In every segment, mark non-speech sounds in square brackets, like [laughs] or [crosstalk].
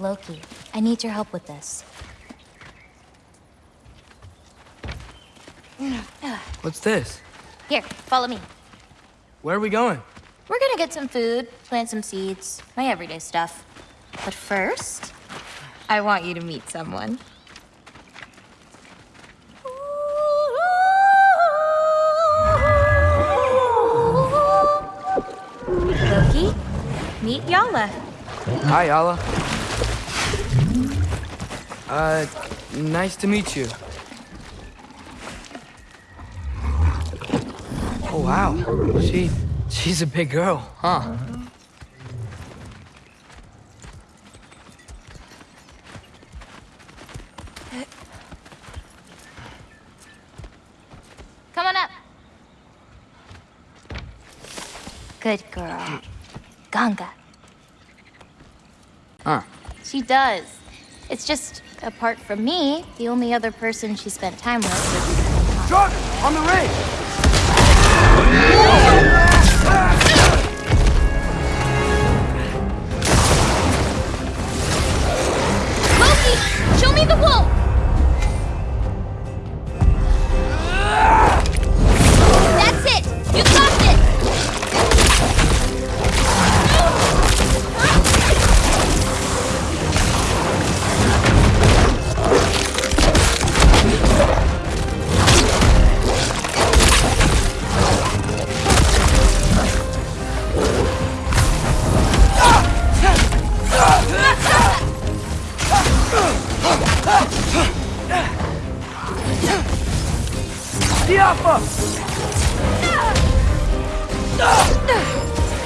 Loki, I need your help with this. [sighs] What's this? Here, follow me. Where are we going? We're gonna get some food, plant some seeds, my everyday stuff. But first, I want you to meet someone. Loki, meet Yala. Hi, Yala. Uh, nice to meet you. Oh, wow. She, she's a big girl, huh? Come on up. Good girl. Ganga. Huh. She does. It's just, apart from me, the only other person she spent time with was... Truck! On the ridge! Diapa!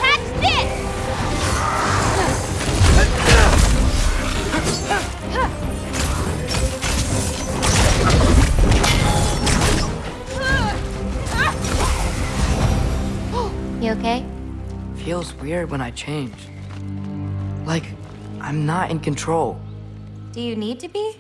Catch this! You okay? Feels weird when I change. Like, I'm not in control. Do you need to be?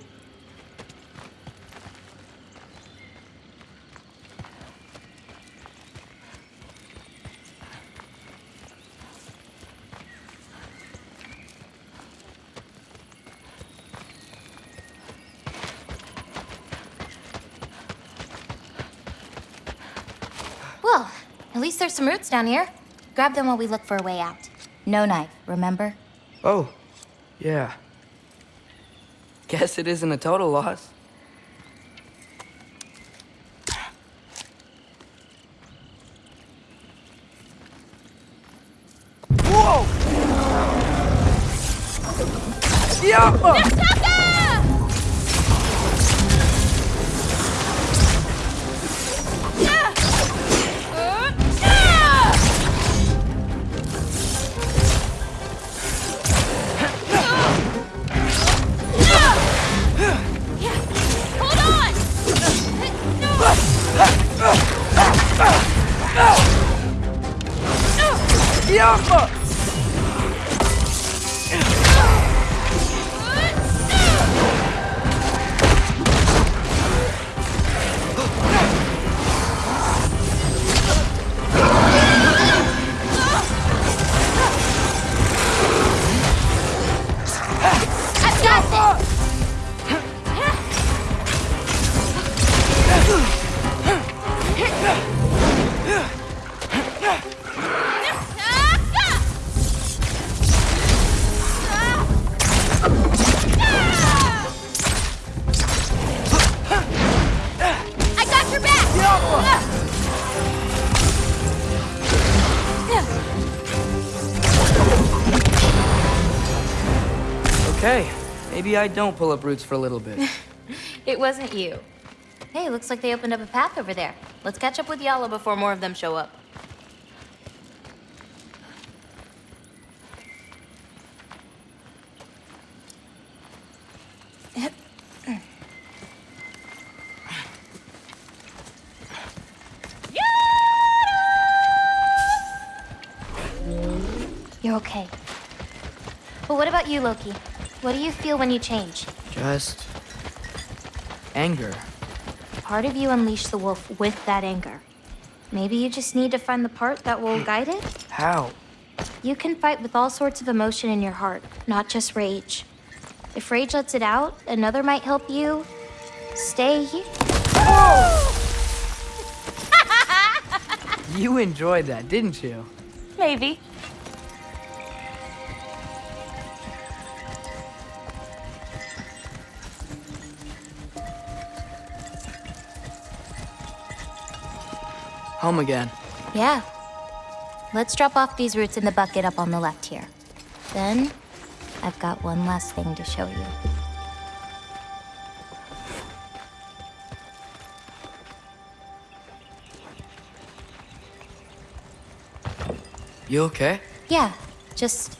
Least there's some roots down here. Grab them while we look for a way out. No knife, remember? Oh, yeah. Guess it isn't a total loss. Whoa! Diapa! Diapa! Okay, maybe I don't pull up roots for a little bit. [laughs] It wasn't you. Hey, looks like they opened up a path over there. Let's catch up with Yala before more of them show up. You're okay. But what about you, Loki? What do you feel when you change? Just... anger. Part of you unleashed the wolf with that anger. Maybe you just need to find the part that will hmm. guide it? How? You can fight with all sorts of emotion in your heart, not just rage. If Rage lets it out, another might help you stay here. You enjoyed that, didn't you? Maybe. Home again. Yeah. Let's drop off these roots in the bucket up on the left here. Then, I've got one last thing to show you. You okay? Yeah, just